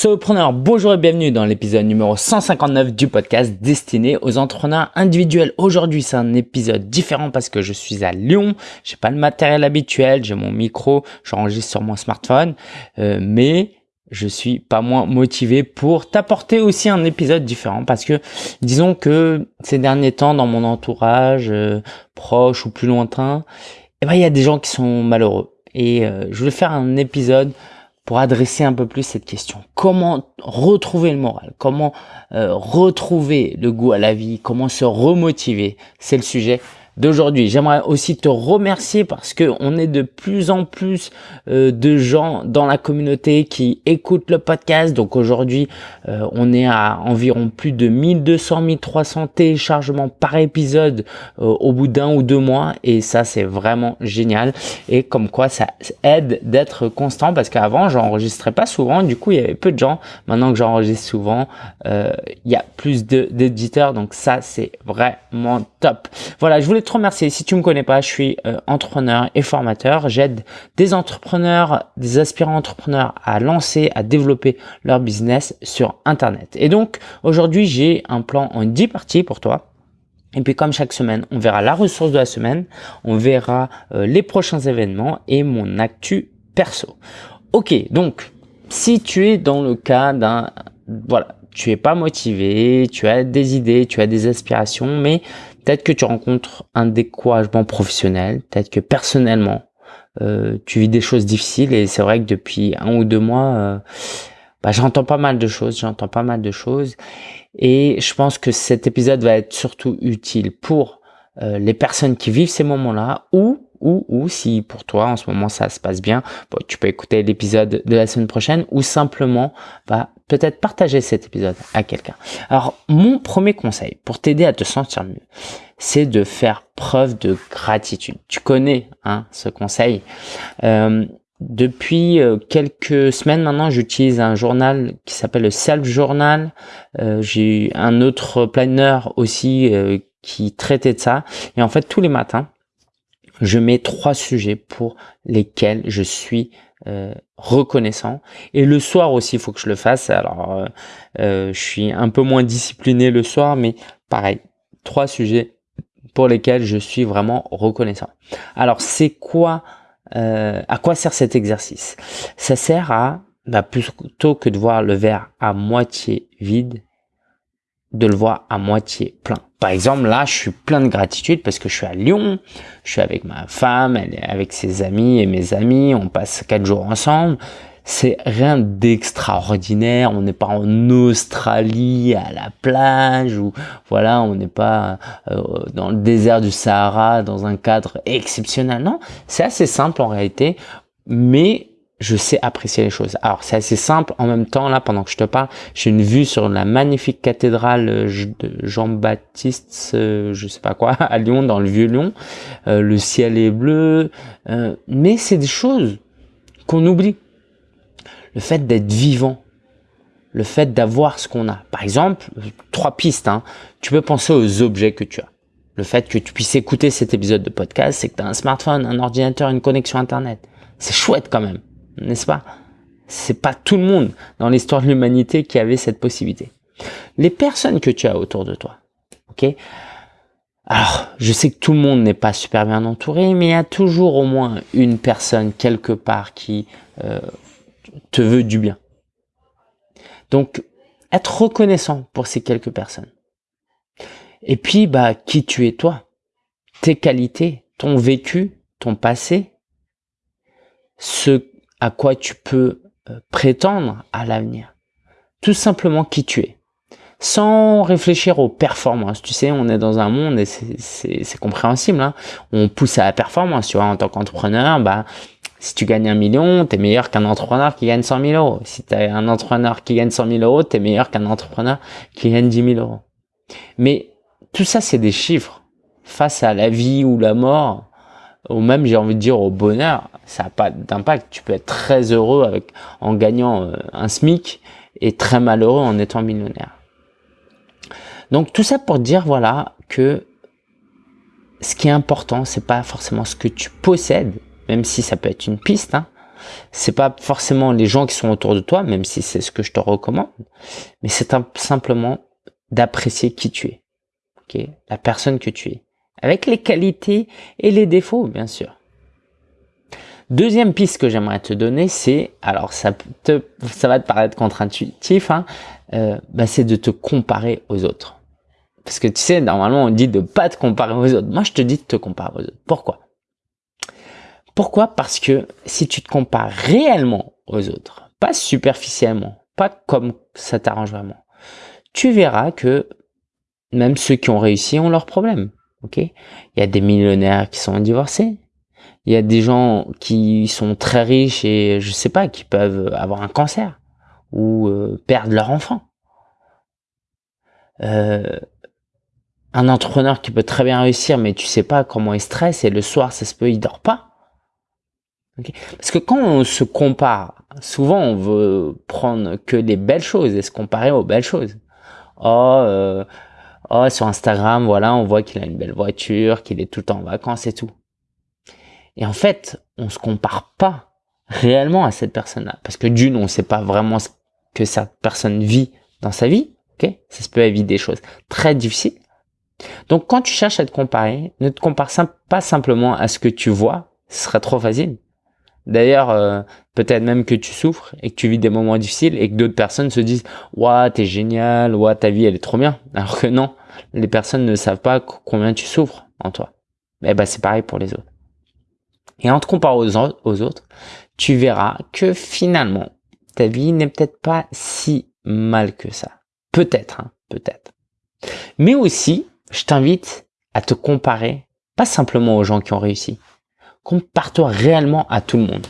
Solopreneur, bonjour et bienvenue dans l'épisode numéro 159 du podcast destiné aux entrepreneurs individuels. Aujourd'hui, c'est un épisode différent parce que je suis à Lyon. J'ai pas le matériel habituel, j'ai mon micro, j'enregistre sur mon smartphone, euh, mais je suis pas moins motivé pour t'apporter aussi un épisode différent parce que disons que ces derniers temps dans mon entourage euh, proche ou plus lointain, eh ben il y a des gens qui sont malheureux et euh, je voulais faire un épisode pour adresser un peu plus cette question. Comment retrouver le moral? Comment euh, retrouver le goût à la vie? Comment se remotiver? C'est le sujet d'aujourd'hui. J'aimerais aussi te remercier parce que on est de plus en plus euh, de gens dans la communauté qui écoutent le podcast. Donc aujourd'hui, euh, on est à environ plus de 1200 1300 téléchargements par épisode euh, au bout d'un ou deux mois. Et ça c'est vraiment génial. Et comme quoi ça aide d'être constant parce qu'avant j'enregistrais pas souvent. Du coup il y avait peu de gens. Maintenant que j'enregistre souvent il y a plus d'éditeurs. Donc ça c'est vraiment top. Voilà je voulais remercier. Si tu me connais pas, je suis euh, entrepreneur et formateur. J'aide des entrepreneurs, des aspirants entrepreneurs à lancer, à développer leur business sur Internet. Et donc, aujourd'hui, j'ai un plan en 10 parties pour toi. Et puis comme chaque semaine, on verra la ressource de la semaine, on verra euh, les prochains événements et mon actu perso. Ok, donc si tu es dans le cas d'un... Voilà, tu es pas motivé, tu as des idées, tu as des aspirations, mais Peut-être que tu rencontres un découragement professionnel, peut-être que personnellement, euh, tu vis des choses difficiles et c'est vrai que depuis un ou deux mois, euh, bah, j'entends pas mal de choses, j'entends pas mal de choses et je pense que cet épisode va être surtout utile pour euh, les personnes qui vivent ces moments-là ou ou, ou si pour toi en ce moment ça se passe bien, tu peux écouter l'épisode de la semaine prochaine ou simplement va peut-être partager cet épisode à quelqu'un. Alors mon premier conseil pour t'aider à te sentir mieux, c'est de faire preuve de gratitude. Tu connais hein, ce conseil. Euh, depuis euh, quelques semaines maintenant, j'utilise un journal qui s'appelle le Self Journal. Euh, J'ai un autre planner aussi euh, qui traitait de ça. Et en fait, tous les matins, je mets trois sujets pour lesquels je suis euh, reconnaissant. Et le soir aussi, il faut que je le fasse. Alors, euh, euh, je suis un peu moins discipliné le soir, mais pareil, trois sujets pour lesquels je suis vraiment reconnaissant. Alors, c'est quoi, à quoi sert cet exercice? Ça sert à, bah, plutôt que de voir le verre à moitié vide, de le voir à moitié plein. Par exemple, là, je suis plein de gratitude parce que je suis à Lyon, je suis avec ma femme, elle est avec ses amis et mes amis, on passe quatre jours ensemble. C'est rien d'extraordinaire, on n'est pas en Australie à la plage ou voilà, on n'est pas euh, dans le désert du Sahara dans un cadre exceptionnel. Non, c'est assez simple en réalité, mais je sais apprécier les choses. Alors c'est assez simple, en même temps là pendant que je te parle, j'ai une vue sur la magnifique cathédrale euh, de Jean-Baptiste, euh, je sais pas quoi, à Lyon, dans le vieux Lyon. Euh, le ciel est bleu, mais c'est des choses qu'on oublie. Le fait d'être vivant, le fait d'avoir ce qu'on a. Par exemple, trois pistes, hein. tu peux penser aux objets que tu as. Le fait que tu puisses écouter cet épisode de podcast, c'est que tu as un smartphone, un ordinateur, une connexion Internet. C'est chouette quand même n'est-ce pas? C'est pas tout le monde dans l'histoire de l'humanité qui avait cette possibilité. Les personnes que tu as autour de toi, ok? Alors, je sais que tout le monde n'est pas super bien entouré, mais il y a toujours au moins une personne quelque part qui euh, te veut du bien. Donc, être reconnaissant pour ces quelques personnes. Et puis, bah, qui tu es toi, tes qualités, ton vécu, ton passé, ce à quoi tu peux euh, prétendre à l'avenir. Tout simplement qui tu es. Sans réfléchir aux performances. Tu sais, on est dans un monde, et c'est compréhensible, hein. on pousse à la performance. Tu vois, en tant qu'entrepreneur, bah, si tu gagnes un million, tu es meilleur qu'un entrepreneur qui gagne 100 000 euros. Si tu es un entrepreneur qui gagne 100 000 euros, tu es meilleur qu'un entrepreneur qui gagne 10 000 euros. Mais tout ça, c'est des chiffres. Face à la vie ou la mort, ou même j'ai envie de dire au bonheur, ça n'a pas d'impact. Tu peux être très heureux avec, en gagnant euh, un SMIC et très malheureux en étant millionnaire. Donc tout ça pour dire voilà que ce qui est important, c'est pas forcément ce que tu possèdes, même si ça peut être une piste, hein, c'est pas forcément les gens qui sont autour de toi, même si c'est ce que je te recommande, mais c'est simplement d'apprécier qui tu es, ok, la personne que tu es, avec les qualités et les défauts, bien sûr. Deuxième piste que j'aimerais te donner, c'est, alors ça, te, ça va te paraître contre-intuitif, hein, euh, bah, c'est de te comparer aux autres. Parce que tu sais, normalement on dit de pas te comparer aux autres. Moi je te dis de te comparer aux autres. Pourquoi? Pourquoi? Parce que si tu te compares réellement aux autres, pas superficiellement, pas comme ça t'arrange vraiment, tu verras que même ceux qui ont réussi ont leurs problèmes. Ok Il y a des millionnaires qui sont divorcés, il y a des gens qui sont très riches et je sais pas, qui peuvent avoir un cancer ou euh, perdre leur enfant. Euh, un entrepreneur qui peut très bien réussir, mais tu sais pas comment il stresse et le soir, ça se peut, il dort pas. Parce que quand on se compare, souvent on veut prendre que les belles choses et se comparer aux belles choses. Oh, euh, oh sur Instagram, voilà, on voit qu'il a une belle voiture, qu'il est tout le temps en vacances et tout. Et en fait, on se compare pas réellement à cette personne-là. Parce que d'une, on ne sait pas vraiment ce que cette personne vit dans sa vie. ok? Ça se peut éviter des choses très difficiles. Donc quand tu cherches à te comparer, ne te compare pas simplement à ce que tu vois, ce serait trop facile. D'ailleurs, euh, peut-être même que tu souffres et que tu vis des moments difficiles et que d'autres personnes se disent « Ouah, t'es génial, ouah, ta vie elle est trop bien ». Alors que non, les personnes ne savent pas combien tu souffres en toi. Eh ben c'est pareil pour les autres. Et en te comparant aux, autres, tu verras que finalement, ta vie n'est peut-être pas si mal que ça. Peut-être, hein, peut-être. Mais aussi, je t'invite à te comparer, pas simplement aux gens qui ont réussi. Compare-toi réellement à tout le monde.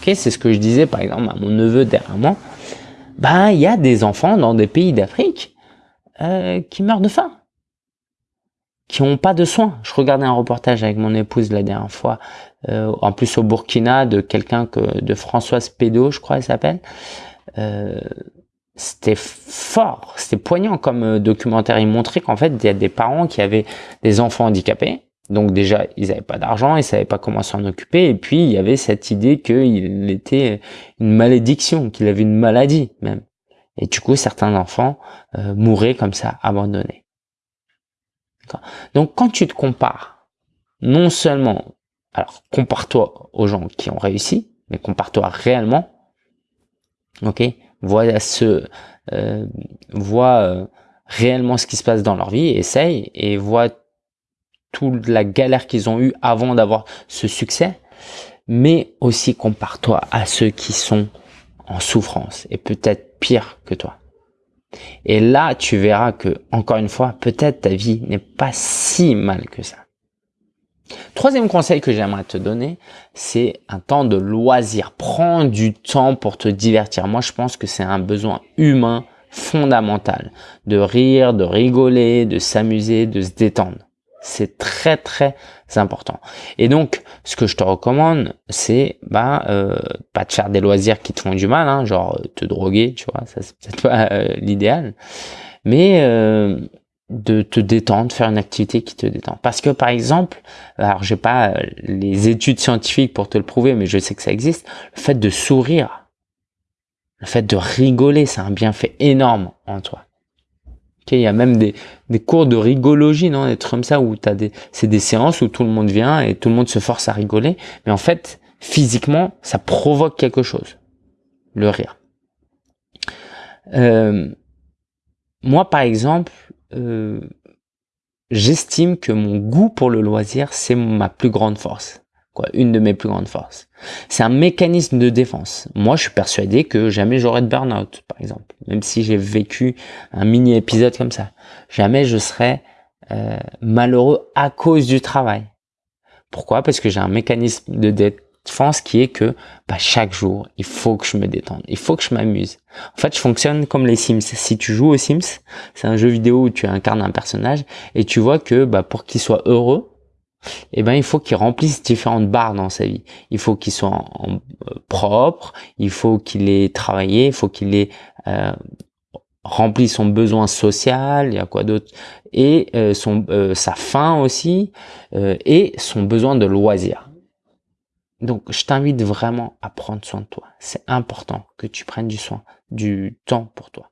Okay c'est ce que je disais par exemple à mon neveu derrière moi. Ben, il y a des enfants dans des pays d'Afrique euh, qui meurent de faim qui n'ont pas de soins. Je regardais un reportage avec mon épouse la dernière fois, euh, en plus au Burkina, de quelqu'un que de Françoise Pédo, je crois, elle s'appelle. Euh, c'était fort, c'était poignant comme euh, documentaire. Il montrait qu'en fait, il y a des parents qui avaient des enfants handicapés. Donc déjà, ils n'avaient pas d'argent, ils savaient pas comment s'en occuper. Et puis, il y avait cette idée qu'il était une malédiction, qu'il avait une maladie même. Et du coup, certains enfants euh, mouraient comme ça, abandonnés. Donc quand tu te compares, non seulement, alors compare-toi aux gens qui ont réussi, mais compare-toi réellement, ok? Vois ce, euh, vois euh, réellement ce qui se passe dans leur vie, essaye et vois toute la galère qu'ils ont eu avant d'avoir ce succès, mais aussi compare-toi à ceux qui sont en souffrance et peut-être pire que toi. Et là, tu verras que, encore une fois, peut-être ta vie n'est pas si mal que ça. Troisième conseil que j'aimerais te donner, c'est un temps de loisir. Prends du temps pour te divertir. Moi, je pense que c'est un besoin humain fondamental. De rire, de rigoler, de s'amuser, de se détendre. C'est très très important. Et donc, ce que je te recommande, c'est bah euh, pas de faire des loisirs qui te font du mal, hein, genre euh, te droguer, tu vois, ça c'est peut-être pas euh, l'idéal, mais de te détendre, faire une activité qui te détend. Parce que par exemple, alors j'ai pas les études scientifiques pour te le prouver, mais je sais que ça existe, le fait de sourire, le fait de rigoler, c'est un bienfait énorme en toi il y a même des, cours de rigologie, non, des trucs comme ça où t'as des, c'est des séances où tout le monde vient et tout le monde se force à rigoler, mais en fait, physiquement, ça provoque quelque chose, le rire. Euh, moi, par exemple, euh, j'estime que mon goût pour le loisir, c'est ma plus grande force quoi, une de mes plus grandes forces. C'est un mécanisme de défense. Moi, je suis persuadé que jamais j'aurai de burn-out, par exemple. Même si j'ai vécu un mini épisode comme ça. Jamais je serai euh, malheureux à cause du travail. Pourquoi? Parce que j'ai un mécanisme de défense qui est que bah, chaque jour, il faut que je me détende. Il faut que je m'amuse. En fait, je fonctionne comme les Sims. Si tu joues aux Sims, c'est un jeu vidéo où tu incarnes un personnage et tu vois que bah, pour qu'il soit heureux, eh ben il faut qu'il remplisse différentes barres dans sa vie. Il faut qu'il soit euh, propre, il faut qu'il ait travaillé, il faut qu'il ait euh, rempli son besoin social, il y a quoi d'autre et euh, son sa faim aussi et son besoin de loisir. Donc, je t'invite vraiment à prendre soin de toi. C'est important que tu prennes du soin, du temps pour toi.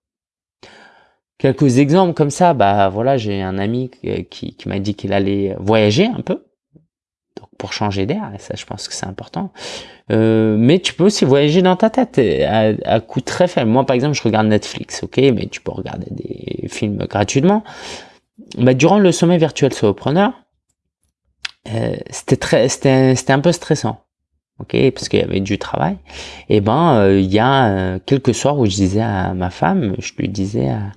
Quelques exemples comme ça, bah voilà, j'ai un ami qui, qui m'a dit qu'il allait voyager un peu, donc pour changer d'air, et ça je pense que c'est important. Euh, mais tu peux aussi voyager dans ta tête à, à coût très faible. Moi par exemple, je regarde Netflix, ok, mais tu peux regarder des films gratuitement. Bah, durant le sommet virtuel solopreneur, euh, c'était très, c'était, c'était un peu stressant ok, parce qu'il y avait du travail. Et ben, euh, il y a euh, quelques soirs où je disais à ma femme, je lui disais à,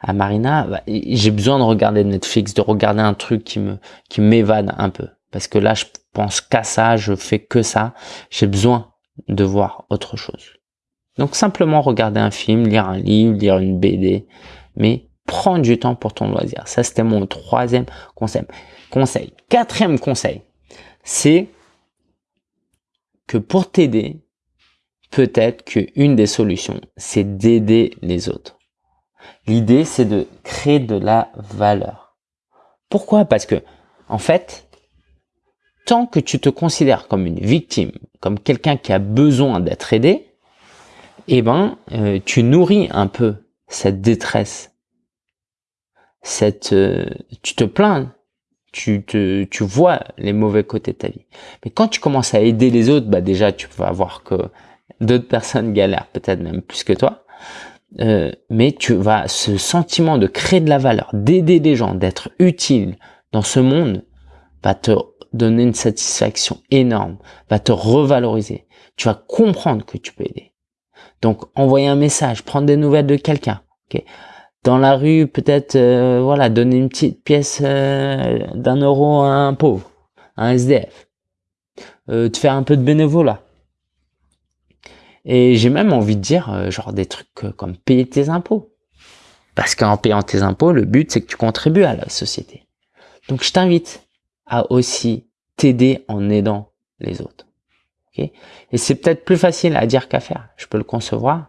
à Marina, bah, j'ai besoin de regarder Netflix, de regarder un truc qui me qui m'évade un peu, parce que là, je pense qu'à ça, je fais que ça. J'ai besoin de voir autre chose. Donc simplement regarder un film, lire un livre, lire une BD, mais prendre du temps pour ton loisir. Ça, c'était mon troisième conseil. Conseil. Quatrième conseil, c'est que pour t'aider, peut-être qu'une des solutions, c'est d'aider les autres. L'idée, c'est de créer de la valeur. Pourquoi? Parce que, en fait, tant que tu te considères comme une victime, comme quelqu'un qui a besoin d'être aidé, eh ben, euh, tu nourris un peu cette détresse. Cette, euh, tu te plains tu, te, tu vois les mauvais côtés de ta vie. Mais quand tu commences à aider les autres, bah déjà tu vas voir que d'autres personnes galèrent peut-être même plus que toi. Euh, mais tu vas ce sentiment de créer de la valeur, d'aider les gens, d'être utile dans ce monde, va te donner une satisfaction énorme, va te revaloriser. Tu vas comprendre que tu peux aider. Donc envoyer un message, prendre des nouvelles de quelqu'un. Dans la rue, peut-être, euh, voilà, donner une petite pièce euh, d'un euro à un pauvre, à un SDF. Euh, de faire un peu de bénévolat. Et j'ai même envie de dire, genre, des trucs comme payer tes impôts. Parce qu'en payant tes impôts, le but, c'est que tu contribues à la société. Donc, je t'invite à aussi t'aider en aidant les autres. Okay Et c'est peut-être plus facile à dire qu'à faire. Je peux le concevoir.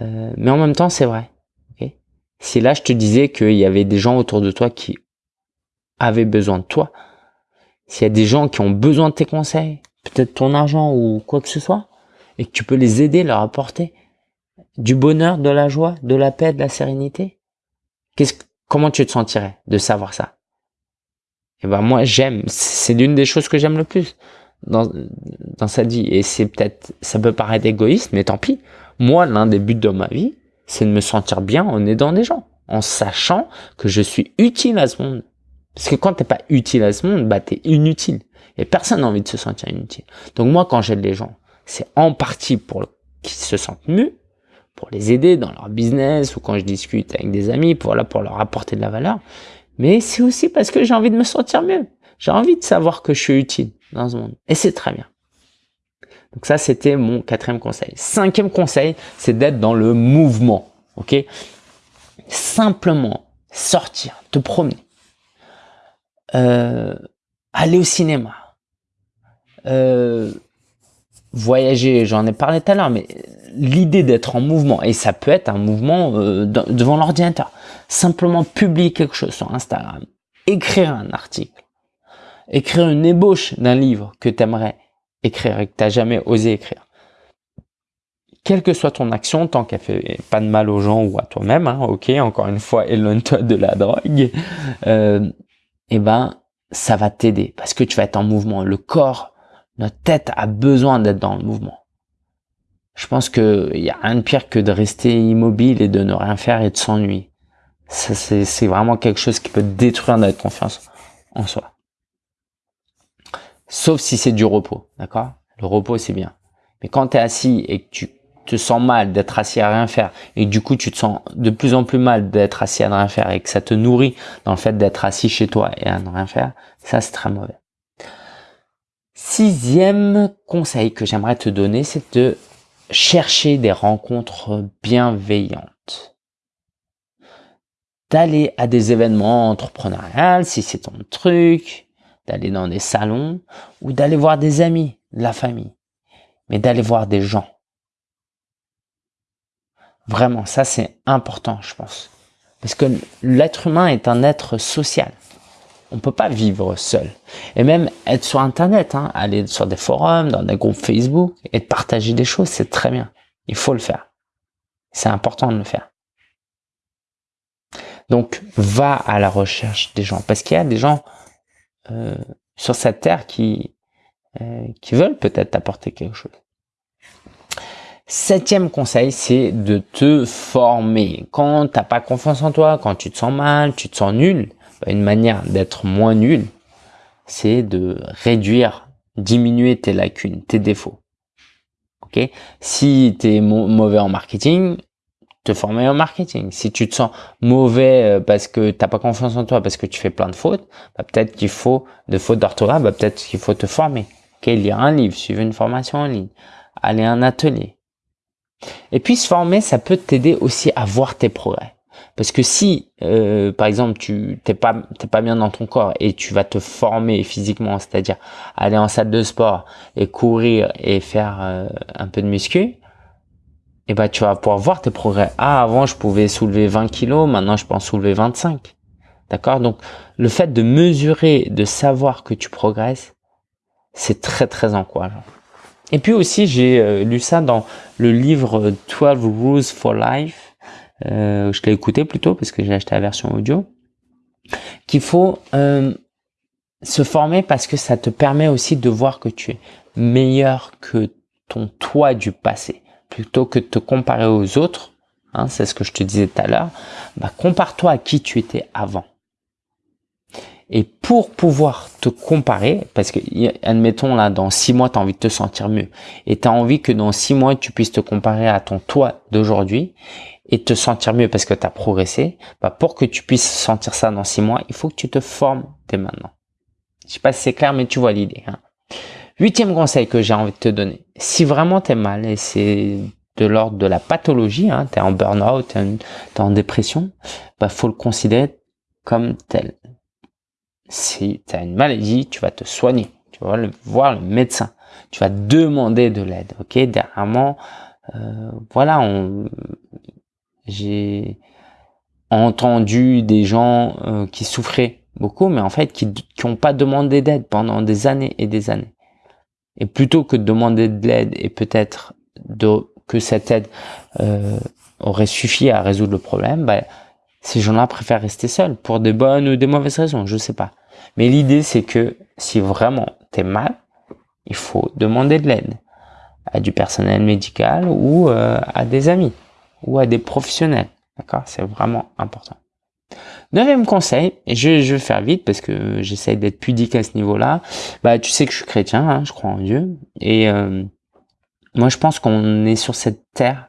mais en même temps, c'est vrai. Si là je te disais qu'il y avait des gens autour de toi qui avaient besoin de toi, s'il y a des gens qui ont besoin de tes conseils, peut-être ton argent ou quoi que ce soit, et que tu peux les aider, leur apporter du bonheur, de la joie, de la paix, de la sérénité, qu'est-ce, comment tu te sentirais de savoir ça? Et eh ben moi j'aime, c'est l'une des choses que j'aime le plus dans, dans sa vie. Et c'est peut-être, ça peut paraître égoïste, mais tant pis. Moi, l'un des buts de ma vie, c'est de me sentir bien en aidant des gens, en sachant que je suis utile à ce monde. Parce que quand t'es pas utile à ce monde, bah t'es inutile. Et personne n'a envie de se sentir inutile. Donc moi, quand j'aide les gens, c'est en partie pour qu'ils se sentent mieux, pour les aider dans leur business ou quand je discute avec des amis, pour, pour leur apporter de la valeur. Mais c'est aussi parce que j'ai envie de me sentir mieux. J'ai envie de savoir que je suis utile dans ce monde. Et c'est très bien. Donc ça, c'était mon quatrième conseil. Cinquième conseil, c'est d'être dans le mouvement. Ok? Simplement sortir, te promener, euh, aller au cinéma, euh, voyager, j'en ai parlé tout à l'heure, mais l'idée d'être en mouvement, et ça peut être un mouvement euh, devant l'ordinateur, simplement publier quelque chose sur Instagram, écrire un article, écrire une ébauche d'un livre que tu aimerais écrire et que tu n'as jamais osé écrire. Quelle que soit ton action, tant qu'elle fait pas de mal aux gens ou à toi-même, hein, ok, encore une fois, éloigne-toi de la drogue, euh, eh ben, ça va t'aider parce que tu vas être en mouvement. Le corps, notre tête a besoin d'être dans le mouvement. Je pense qu'il y a rien de pire que de rester immobile et de ne rien faire et de s'ennuyer. C'est vraiment quelque chose qui peut détruire notre confiance en soi. Sauf si c'est du repos, d'accord? Le repos, c'est bien. Mais quand tu es assis et que tu te sens mal d'être assis à rien faire et du coup tu te sens de plus en plus mal d'être assis à rien faire et que ça te nourrit dans le fait d'être assis chez toi et à ne rien faire, ça c'est très mauvais. Sixième conseil que j'aimerais te donner, c'est de chercher des rencontres bienveillantes. D'aller à des événements entrepreneuriales si c'est ton truc, d'aller dans des salons ou d'aller voir des amis, la famille, mais d'aller voir des gens. Vraiment, ça c'est important, je pense. Parce que l'être humain est un être social. On peut pas vivre seul. Et même être sur Internet, hein, aller sur des forums, dans des groupes Facebook et de partager des choses, c'est très bien. Il faut le faire. C'est important de le faire. Donc, va à la recherche des gens. Parce qu'il y a des gens euh, sur cette terre qui, euh, qui veulent peut-être t'apporter quelque chose. Septième conseil, c'est de te former. Quand t'as pas confiance en toi, quand tu te sens mal, tu te sens nul, bah, une manière d'être moins nul, c'est de réduire, diminuer tes lacunes, tes défauts. Ok? Si tu mauvais en marketing, te former en marketing. Si tu te sens mauvais euh, parce que t'as pas confiance en toi, parce que tu fais plein de fautes, bah, peut-être qu'il faut, de fautes d'orthographe, bah, peut-être qu'il faut te former. Ok, lire un livre, suivre une formation en ligne, aller à un atelier, et puis se former, ça peut t'aider aussi à voir tes progrès. Parce que si, euh, par exemple, tu t'es pas pas bien dans ton corps et tu vas te former physiquement, c'est-à-dire aller en salle de sport et courir et faire euh, un peu de muscu, eh ben tu vas pouvoir voir tes progrès. Ah, avant je pouvais soulever 20 kilos, maintenant je peux en soulever 25. D'accord? Donc le fait de mesurer, de savoir que tu progresses, c'est très très encourageant. Et puis aussi, j'ai euh, lu ça dans le livre 12 Rules for Life. Euh, je l'ai écouté plutôt parce que j'ai acheté la version audio. Qu'il faut euh, se former parce que ça te permet aussi de voir que tu es meilleur que ton toi du passé. Plutôt que de te comparer aux autres, hein, c'est ce que je te disais tout à l'heure, bah, compare-toi à qui tu étais avant. Et pour pouvoir te comparer, parce que admettons là, dans six mois, tu as envie de te sentir mieux. Et tu as envie que dans six mois, tu puisses te comparer à ton toi d'aujourd'hui et te sentir mieux parce que tu as progressé. Bah pour que tu puisses sentir ça dans six mois, il faut que tu te formes dès maintenant. Je sais pas si c'est clair, mais tu vois l'idée. Hein. Huitième conseil que j'ai envie de te donner. Si vraiment tu es mal et c'est de l'ordre de la pathologie, hein, tu es en burn-out, tu es, en dépression, bah faut le considérer comme tel si tu as une maladie, tu vas te soigner, tu vas voir le médecin, tu vas demander de l'aide. Ok, dernièrement, euh, voilà, j'ai entendu des gens euh, qui souffraient beaucoup, mais en fait qui n'ont pas demandé d'aide pendant des années et des années. Et plutôt que de demander de l'aide et peut-être que cette aide euh, aurait suffi à résoudre le problème, bah, ces gens-là préfèrent rester seuls pour des bonnes ou des mauvaises raisons, je sais pas. Mais l'idée, c'est que si vraiment tu es mal, il faut demander de l'aide à du personnel médical ou euh, à des amis ou à des professionnels. D'accord? C'est vraiment important. Neuvième conseil, et je, je vais faire vite parce que j'essaye d'être pudique à ce niveau-là. Bah, tu sais que je suis chrétien, hein, je crois en Dieu. Et euh, moi, je pense qu'on est sur cette terre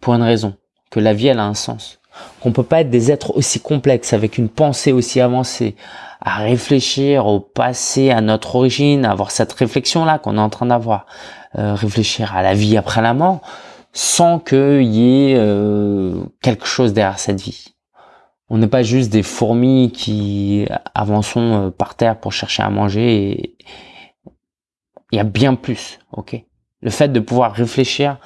pour une raison, que la vie, elle a un sens qu'on peut pas être des êtres aussi complexes, avec une pensée aussi avancée, à réfléchir au passé, à notre origine, à avoir cette réflexion-là qu'on est en train d'avoir, euh, réfléchir à la vie après la mort, sans qu'il y ait euh, quelque chose derrière cette vie. On n'est pas juste des fourmis qui avançons euh, par terre pour chercher à manger. Il y a bien plus, ok? Le fait de pouvoir réfléchir,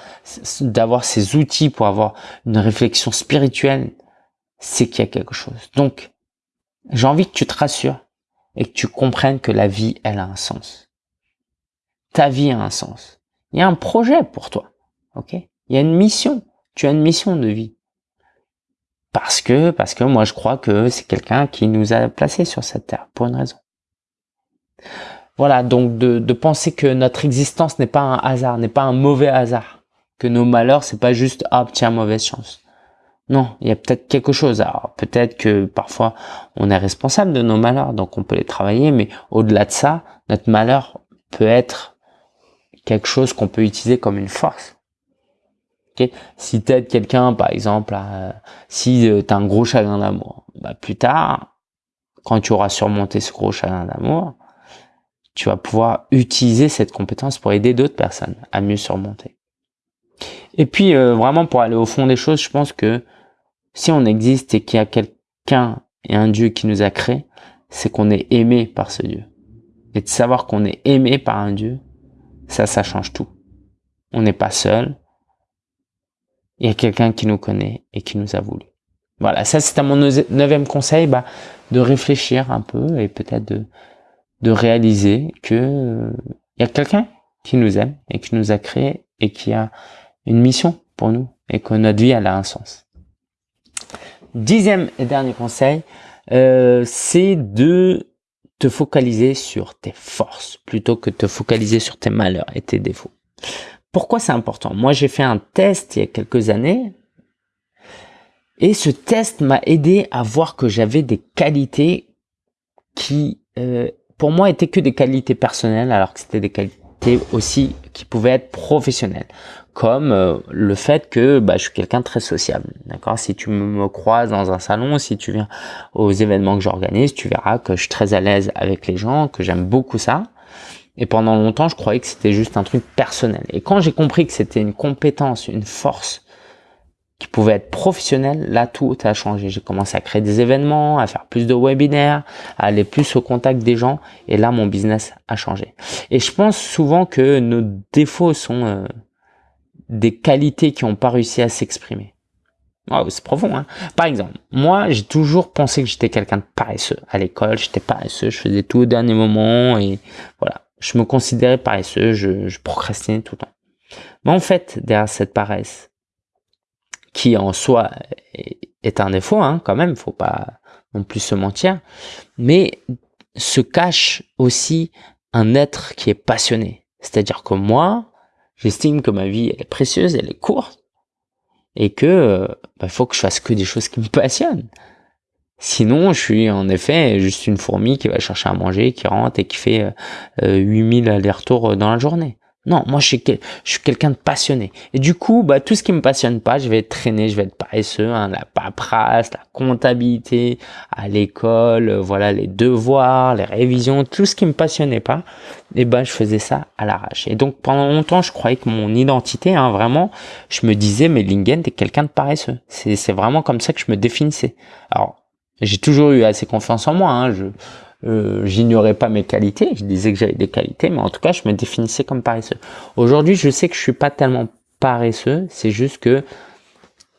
d'avoir ces outils pour avoir une réflexion spirituelle, c'est qu'il y a quelque chose. Donc, j'ai envie que tu te rassures et que tu comprennes que la vie, elle a un sens. Ta vie a un sens. Il y a un projet pour toi. Ok? Il y a une mission. Tu as une mission de vie. Parce que, parce que moi, je crois que c'est quelqu'un qui nous a placés sur cette terre pour une raison. Voilà, donc de, penser que notre existence n'est pas un hasard, n'est pas un mauvais hasard, que nos malheurs c'est pas juste ah tiens mauvaise chance. Non, il y a peut-être quelque chose. Alors peut-être que parfois on est responsable de nos malheurs, donc on peut les travailler, mais au-delà de ça, notre malheur peut être quelque chose qu'on peut utiliser comme une force. Si tu aides quelqu'un, par exemple, si euh, tu as un gros chagrin d'amour, bah, plus tard, quand tu auras surmonté ce gros chagrin d'amour, tu vas pouvoir utiliser cette compétence pour aider d'autres personnes à mieux surmonter. Et puis, euh, vraiment, pour aller au fond des choses, je pense que si on existe et qu'il y a quelqu'un et un Dieu qui nous a créés, c'est qu'on est aimé par ce Dieu. Et de savoir qu'on est aimé par un Dieu, ça, ça change tout. On n'est pas seul. Il y a quelqu'un qui nous connaît et qui nous a voulu. Voilà, ça c'était mon neuvième conseil, bah, de réfléchir un peu et peut-être de, de réaliser que il euh, y a quelqu'un qui nous aime et qui nous a créé et qui a une mission pour nous et que notre vie elle a un sens. Dixième et dernier conseil, euh, c'est de te focaliser sur tes forces plutôt que de te focaliser sur tes malheurs et tes défauts. Pourquoi c'est important? Moi, j'ai fait un test il y a quelques années et ce test m'a aidé à voir que j'avais des qualités qui, euh, pour moi, étaient que des qualités personnelles alors que c'était des qualités aussi qui pouvaient être professionnelles comme euh, le fait que bah, je suis quelqu'un de très sociable. D'accord? Si tu me croises dans un salon, si tu viens aux événements que j'organise, tu verras que je suis très à l'aise avec les gens, que j'aime beaucoup ça. Et pendant longtemps, je croyais que c'était juste un truc personnel. Et quand j'ai compris que c'était une compétence, une force qui pouvait être professionnelle, là tout a changé. J'ai commencé à créer des événements, à faire plus de webinaires, à aller plus au contact des gens. Et là, mon business a changé. Et je pense souvent que nos défauts sont euh, des qualités qui n'ont pas réussi à s'exprimer. c'est profond, hein Par exemple, moi, j'ai toujours pensé que j'étais quelqu'un de paresseux. À l'école, j'étais paresseux, je faisais tout au dernier moment et voilà. Je me considérais paresseux, je, procrastinais tout le temps. Mais en fait, derrière cette paresse, qui en soi est un défaut, hein, quand même, faut pas non plus se mentir, mais se cache aussi un être qui est passionné. C'est-à-dire que moi, J'estime que ma vie elle est précieuse, elle est courte et que euh, bah, faut que je fasse que des choses qui me passionnent. Sinon, je suis en effet juste une fourmi qui va chercher à manger, qui rentre et qui fait euh, 8000 allers-retours dans la journée. Non, moi je suis, quelqu'un de passionné. Et du coup, bah, tout ce qui me passionne pas, je vais être traîné, je vais être paresseux, hein, la paperasse, la comptabilité, à l'école, euh, voilà, les devoirs, les révisions, tout ce qui me passionnait pas, et ben je faisais ça à l'arrache. Et donc pendant longtemps, je croyais que mon identité, hein, vraiment, je me disais, mais Lingen, t'es quelqu'un de paresseux. C'est vraiment comme ça que je me définissais. Alors, j'ai toujours eu assez confiance en moi. Hein, je, euh, j'ignorais pas mes qualités, je disais que j'avais des qualités, mais en tout cas, je me définissais comme paresseux. Aujourd'hui, je sais que je suis pas tellement paresseux, c'est juste que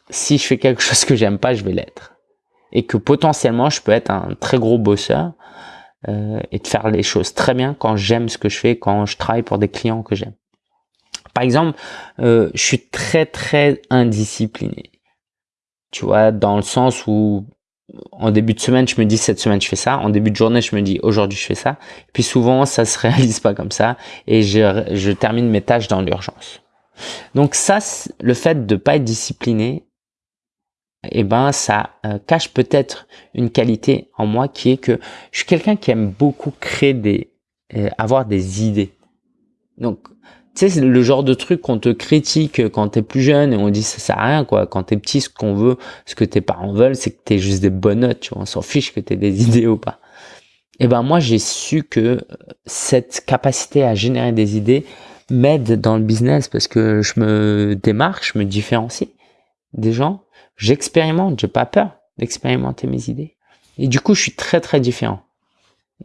si je fais quelque chose que j'aime pas, je vais l'être. Et que potentiellement, je peux être un très gros bosseur euh, et de faire les choses très bien quand j'aime ce que je fais, quand je travaille pour des clients que j'aime. Par exemple, euh, je suis très très indiscipliné. Tu vois, dans le sens où en début de semaine, je me dis cette semaine je fais ça. En début de journée, je me dis aujourd'hui je fais ça. puis souvent, ça se réalise pas comme ça et je, je termine mes tâches dans l'urgence. Donc ça, le fait de pas être discipliné, eh ben ça euh, cache peut-être une qualité en moi qui est que je suis quelqu'un qui aime beaucoup créer des, euh, avoir des idées. Donc tu sais, c'est le genre de truc qu'on te critique quand t'es plus jeune et on dit ça sert à rien, quoi. Quand t'es petit, ce qu'on veut, ce que tes parents veulent, c'est que t'aies juste des bonnes notes, tu vois. On s'en fiche que t'aies des idées ou pas. Et eh ben, moi, j'ai su que cette capacité à générer des idées m'aide dans le business parce que je me démarque, je me différencie des gens. J'expérimente, j'ai pas peur d'expérimenter mes idées. Et du coup, je suis très, très différent.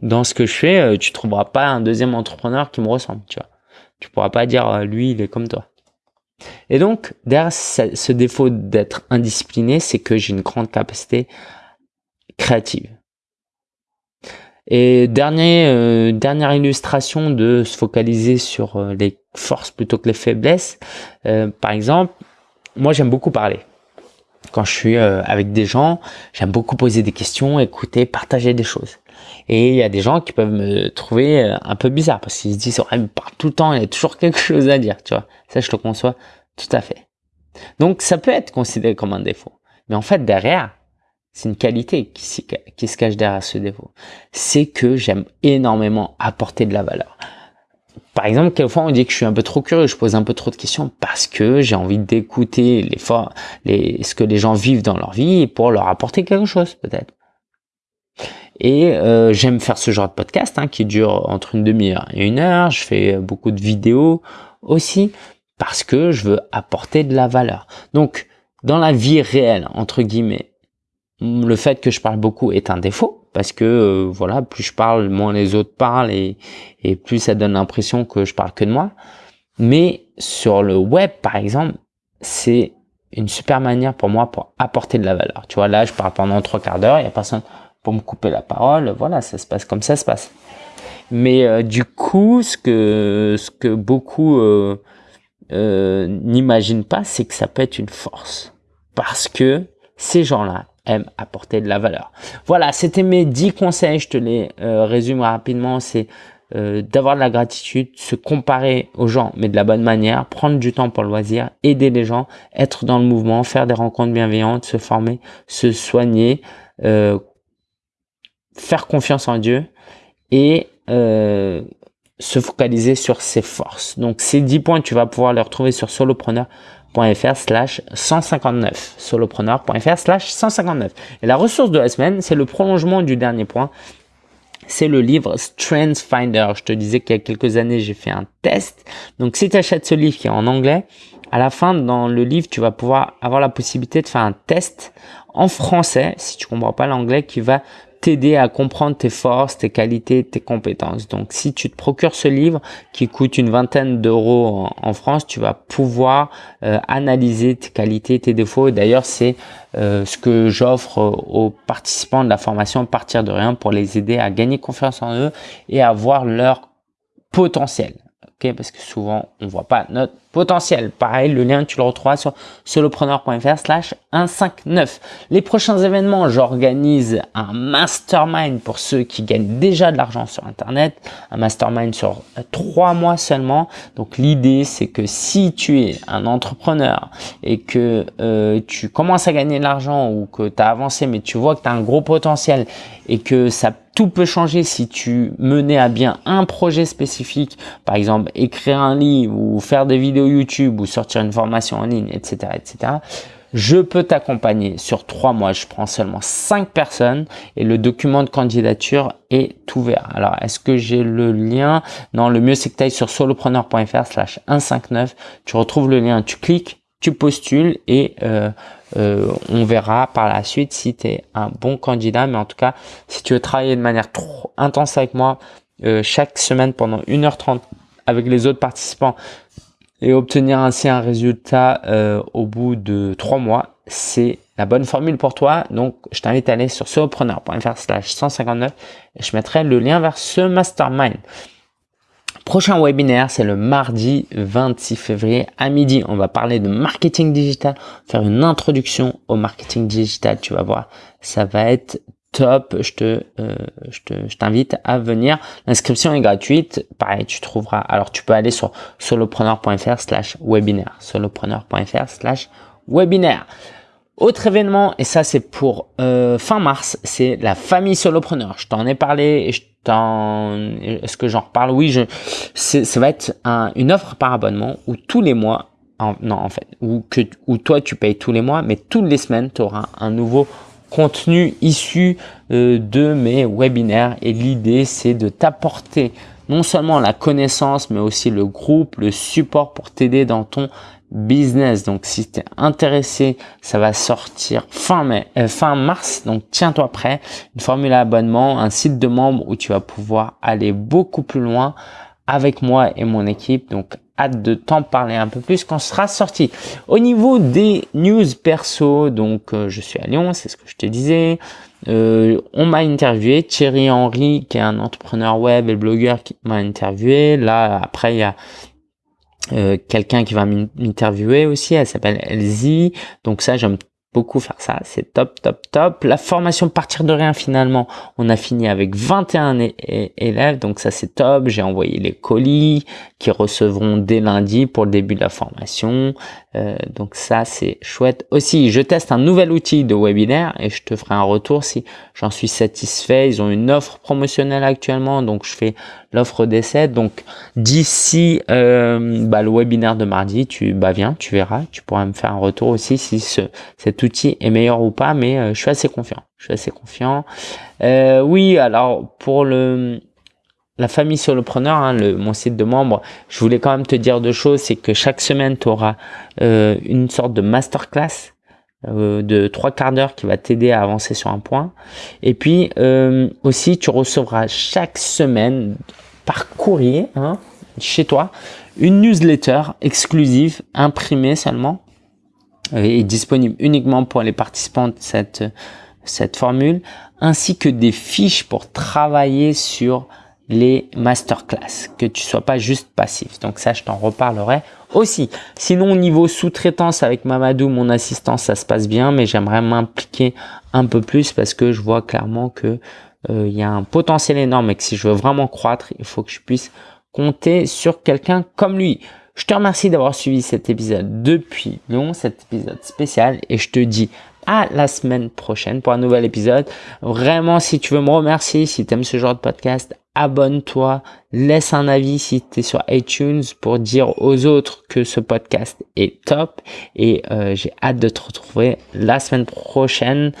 Dans ce que je fais, euh, tu trouveras pas un deuxième entrepreneur qui me ressemble, tu vois. Tu pourras pas dire euh, lui, il est comme toi. Et donc, derrière ce défaut d'être indiscipliné, c'est que j'ai une grande capacité créative. Et dernier, euh, dernière illustration de se focaliser sur euh, les forces plutôt que les faiblesses. par exemple, moi j'aime beaucoup parler. Quand je suis avec des gens, j'aime beaucoup poser des questions, écouter, partager des choses. Et il y a des gens qui peuvent me trouver euh, un peu bizarre parce qu'ils se disent, ouais, il parle tout le temps, il y a toujours quelque chose à dire, tu vois. Ça, je le conçois tout à fait. Donc, ça peut être considéré comme un défaut. Mais en fait, derrière, c'est une qualité qui, qui se cache derrière ce défaut. C'est que j'aime énormément apporter de la valeur. Par exemple, quelquefois on dit que je suis un peu trop curieux, je pose un peu trop de questions parce que j'ai envie d'écouter les, les, ce que les gens vivent dans leur vie pour leur apporter quelque chose peut-être. Et euh, j'aime faire ce genre de podcast hein, qui dure entre une demi-heure et une heure. Je fais beaucoup de vidéos aussi parce que je veux apporter de la valeur. Donc, dans la vie réelle, entre guillemets, le fait que je parle beaucoup est un défaut parce que euh, voilà, plus je parle, moins les autres parlent et, et plus ça donne l'impression que je parle que de moi. Mais sur le web, par exemple, c'est une super manière pour moi pour apporter de la valeur. Tu vois, là, je parle pendant trois quarts d'heure, il n'y a personne pour me couper la parole. Voilà, ça se passe comme ça se passe. Mais euh, du coup, ce que, ce que beaucoup euh, euh, n'imaginent pas, c'est que ça peut être une force. Parce que ces gens-là aiment apporter de la valeur. Voilà, c'était mes 10 conseils, je te les résume rapidement. C'est d'avoir de la gratitude, se comparer aux gens, mais de la bonne manière, prendre du temps pour le loisir, aider les gens, être dans le mouvement, faire des rencontres bienveillantes, se former, se soigner, faire confiance en Dieu et euh, se focaliser sur ses forces. Donc ces 10 points, tu vas pouvoir les retrouver sur solopreneur.fr slash 159. solopreneur.fr slash 159. Et la ressource de la semaine, c'est le prolongement du dernier point. C'est le livre Strength Finder. Je te disais qu'il y a quelques années, j'ai fait un test. Donc si tu achètes ce livre qui est en anglais, à la fin, dans le livre, tu vas pouvoir avoir la possibilité de faire un test en français, si tu comprends pas l'anglais, qui va t'aider à comprendre tes forces, tes qualités, tes compétences. Donc, si tu te procures ce livre qui coûte une vingtaine d'euros en, France, tu vas pouvoir euh, analyser tes qualités, tes défauts. D'ailleurs, c'est euh, ce que j'offre aux participants de la formation Partir de rien pour les aider à gagner confiance en eux et à voir leur potentiel. ok? Parce que souvent, on voit pas notre potentiel. Pareil, le lien, tu le retrouveras sur solopreneur.fr slash 159. Les prochains événements, j'organise un mastermind pour ceux qui gagnent déjà de l'argent sur Internet. Un mastermind sur trois mois seulement. Donc, l'idée, c'est que si tu es un entrepreneur et que euh, tu commences à gagner de l'argent ou que tu as avancé, mais tu vois que tu as un gros potentiel et que ça tout peut changer si tu menais à bien un projet spécifique, par exemple écrire un livre ou faire des vidéos YouTube ou sortir une formation en ligne, etc., etc., je peux t'accompagner sur trois mois. Je prends seulement cinq personnes et le document de candidature est ouvert. Alors, est-ce que j'ai le lien? Non, le mieux c'est que tu ailles sur solopreneur.fr slash 159. Tu retrouves le lien, tu cliques, tu postules et euh, euh, on verra par la suite si tu es un bon candidat. Mais en tout cas, si tu veux travailler de manière trop intense avec moi, euh, chaque semaine pendant 1h30 avec les autres participants, et obtenir ainsi un résultat euh, au bout de trois mois, c'est la bonne formule pour toi. Donc, je t'invite à aller sur solopreneur.fr slash 159 et je mettrai le lien vers ce mastermind. Prochain webinaire, c'est le mardi 26 février à midi. On va parler de marketing digital, faire une introduction au marketing digital. Tu vas voir, ça va être top, euh, je te, je t'invite à venir. L'inscription est gratuite. Pareil, tu trouveras. Alors, tu peux aller sur solopreneur.fr slash webinaire. Solopreneur.fr slash webinaire. Autre événement, et ça c'est pour euh, fin mars, c'est la famille solopreneur. Je t'en ai parlé et je t'en... Est-ce que j'en reparle? Oui, je... ça va être un, une offre par abonnement où tous les mois, non en fait, où, que, où toi tu payes tous les mois, mais toutes les semaines tu auras un nouveau contenu issu euh, de mes webinaires et l'idée c'est de t'apporter non seulement la connaissance mais aussi le groupe, le support pour t'aider dans ton business. Donc si tu es intéressé, ça va sortir fin mai, euh, fin mars. Donc tiens-toi prêt. Une formule à abonnement, un site de membre où tu vas pouvoir aller beaucoup plus loin avec moi et mon équipe. Donc hâte de t'en parler un peu plus quand ce sera sorti. Au niveau des news perso, donc euh, je suis à Lyon, c'est ce que je te disais. Euh, on m'a interviewé, Thierry Henry, qui est un entrepreneur web et blogueur qui m'a interviewé. Là, après, il y a euh, quelqu'un qui va m'interviewer aussi, elle s'appelle Elsie. Donc ça, j'aime beaucoup faire ça, c'est top, top, top. La formation partir de rien finalement, on a fini avec 21 élèves, donc ça c'est top. J'ai envoyé les colis qui recevront dès lundi pour le début de la formation. Euh, donc ça c'est chouette. Aussi, je teste un nouvel outil de webinaire et je te ferai un retour si j'en suis satisfait. Ils ont une offre promotionnelle actuellement, donc je fais l'offre d'essai. Donc d'ici euh, bah, le webinaire de mardi, tu bah viens, tu verras, tu pourras me faire un retour aussi si ce, cet outil est meilleur ou pas. Mais euh, je suis assez confiant. Je suis assez confiant. Euh, oui, alors pour le la famille solopreneur, hein, le, mon site de membres, je voulais quand même te dire deux choses. C'est que chaque semaine, tu auras euh, une sorte de masterclass euh, de trois quarts d'heure qui va t'aider à avancer sur un point. Et puis euh, aussi, tu recevras chaque semaine par courrier hein, chez toi une newsletter exclusive imprimée seulement est disponible uniquement pour les participants de cette, cette formule, ainsi que des fiches pour travailler sur les masterclass, que tu sois pas juste passif. Donc ça, je t'en reparlerai aussi. Sinon, au niveau sous-traitance avec Mamadou, mon assistant, ça se passe bien, mais j'aimerais m'impliquer un peu plus parce que je vois clairement que euh, il y a un potentiel énorme et que si je veux vraiment croître, il faut que je puisse compter sur quelqu'un comme lui. Je te remercie d'avoir suivi cet épisode depuis Lyon, cet épisode spécial, et je te dis à la semaine prochaine pour un nouvel épisode. Vraiment, si tu veux me remercier, si tu aimes ce genre de podcast, abonne-toi, laisse un avis si tu es sur iTunes pour dire aux autres que ce podcast est top. Et euh, j'ai hâte de te retrouver la semaine prochaine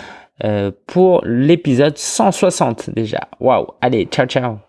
euh, pour l'épisode 160 déjà. Waouh, allez, ciao ciao